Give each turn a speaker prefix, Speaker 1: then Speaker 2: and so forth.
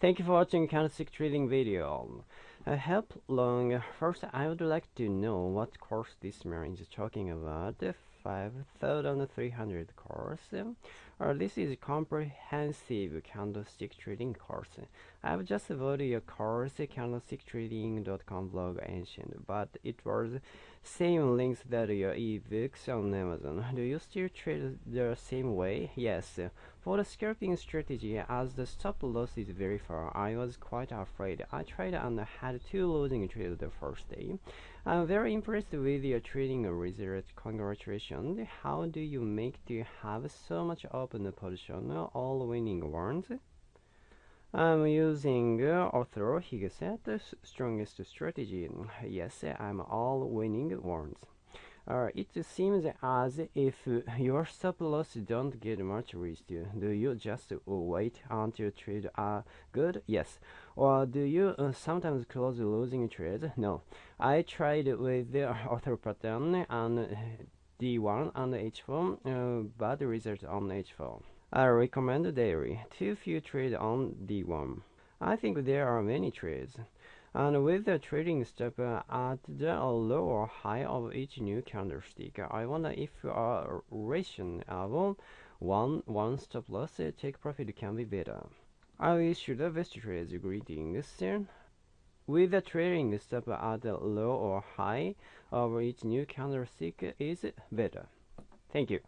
Speaker 1: Thank you for watching candlestick trading video. Uh, help long. First, I would like to know what course this man is talking about. 5300 course. Uh, this is comprehensive candlestick trading course. I've just bought a course candlesticktrading.com blog ancient, but it was same links that your ebooks on Amazon. Do you still trade the same way? Yes. For the scalping strategy, as the stop loss is very far, I was quite afraid. I tried and had two losing trades the first day. I'm very impressed with your trading result. Congratulations. How do you make to have so much open position, all winning ones? I'm using uh, Arthur Higgset, strongest strategy. Yes, I'm all winning ones. Uh, it seems as if your stop loss don't get much risk. Do you just wait until trade are good? Yes. Or do you uh, sometimes close losing trades? No. I tried with the author pattern and D1 and H4, uh, bad result on H4. I recommend daily. Too few trade on D1. I think there are many trades. And with the trading stop uh, at the low or high of each new candlestick, I wonder if a rationale uh, one one stop loss uh, take profit can be better. I wish you the best trades. Greetings. Sir. With the trading stop at the low or high of each new candlestick is better. Thank you.